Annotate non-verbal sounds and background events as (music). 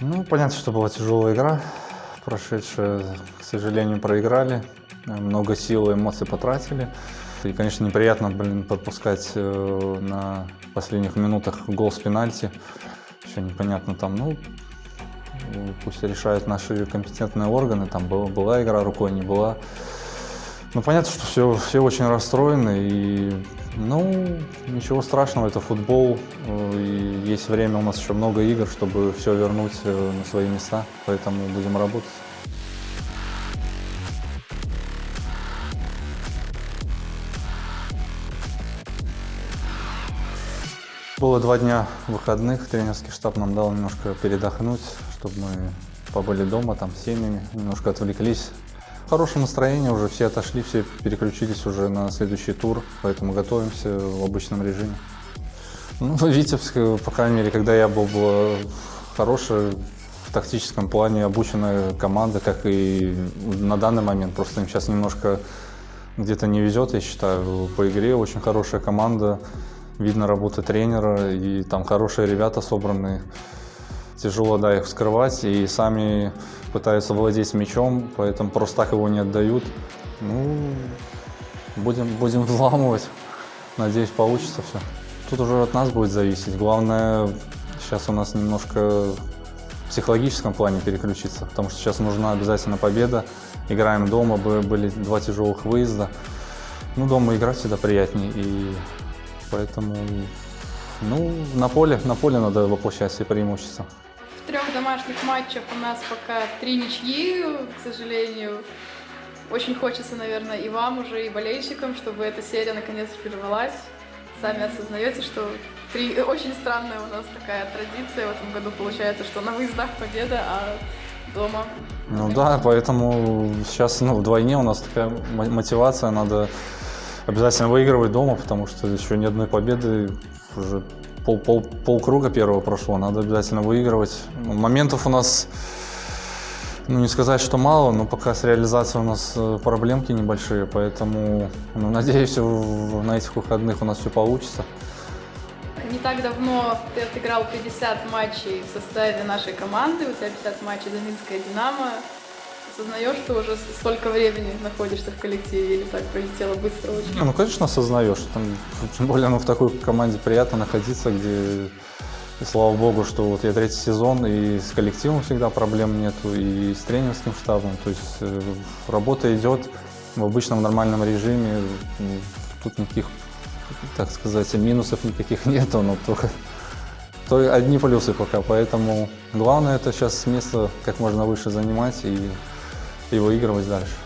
Ну, понятно, что была тяжелая игра, прошедшая, к сожалению, проиграли, Э, много сил и эмоций потратили. И, конечно, неприятно, блин, подпускать э, на последних минутах гол с пенальти. Еще непонятно там, ну, пусть решают наши компетентные органы, там была, была игра рукой, не была. Ну, понятно, что все, все очень расстроены, и, ну, ничего страшного, это футбол, э, и есть время, у нас еще много игр, чтобы все вернуть э, на свои места, поэтому будем работать. Было два дня выходных, тренерский штаб нам дал немножко передохнуть, чтобы мы побыли дома, там, с семьями, немножко отвлеклись. Хорошее настроение, уже все отошли, все переключились уже на следующий тур, поэтому готовимся в обычном режиме. Ну, (laughs) Витебск, по крайней мере, когда я был, была хорошая в тактическом плане обученная команда, как и на данный момент. Просто им сейчас немножко где-то не везет, я считаю, по игре. Очень хорошая команда видно работа тренера, и там хорошие ребята собранные. Тяжело, да, их вскрывать, и сами пытаются владеть мячом, поэтому просто так его не отдают. Ну, будем, будем (laughs) взламывать. Надеюсь, получится все. Тут уже от нас будет зависеть. Главное, сейчас у нас немножко в психологическом плане переключиться, потому что сейчас нужна обязательно победа. Играем дома, были два тяжелых выезда. Ну, дома играть всегда приятнее, и Поэтому, ну, на поле, на поле надо воплощать все преимущества. В трех домашних матчах у нас пока три ничьи, к сожалению. Очень хочется, наверное, и вам уже, и болельщикам, чтобы эта серия наконец прервалась. Сами осознаете, что три... очень странная у нас такая традиция в этом году получается, что на выездах победа, а дома. Ну да, поэтому сейчас ну, вдвойне у нас такая мотивация, надо обязательно выигрывать дома, потому что еще ни одной победы, уже пол, пол, полкруга первого прошло, надо обязательно выигрывать. Моментов у нас, ну не сказать, что мало, но пока с реализацией у нас э, проблемки небольшие, поэтому ну, надеюсь, на этих выходных у нас все получится. Не так давно ты отыграл 50 матчей в составе нашей команды, у тебя 50 матчей за Минское «Динамо». Осознаешь, что уже столько времени находишься в коллективе или так пролетело быстро очень? Ну, конечно, осознаешь. Там, (laughs) тем более, ну, в такой команде приятно находиться, где, и слава богу, что вот я третий сезон, и с коллективом всегда проблем нету, и с тренерским штабом. То есть э, работа идет в обычном нормальном режиме. Тут никаких, так сказать, минусов никаких (laughs) нету, но только то одни плюсы пока, поэтому главное это сейчас место как можно выше занимать и и выигрывать дальше.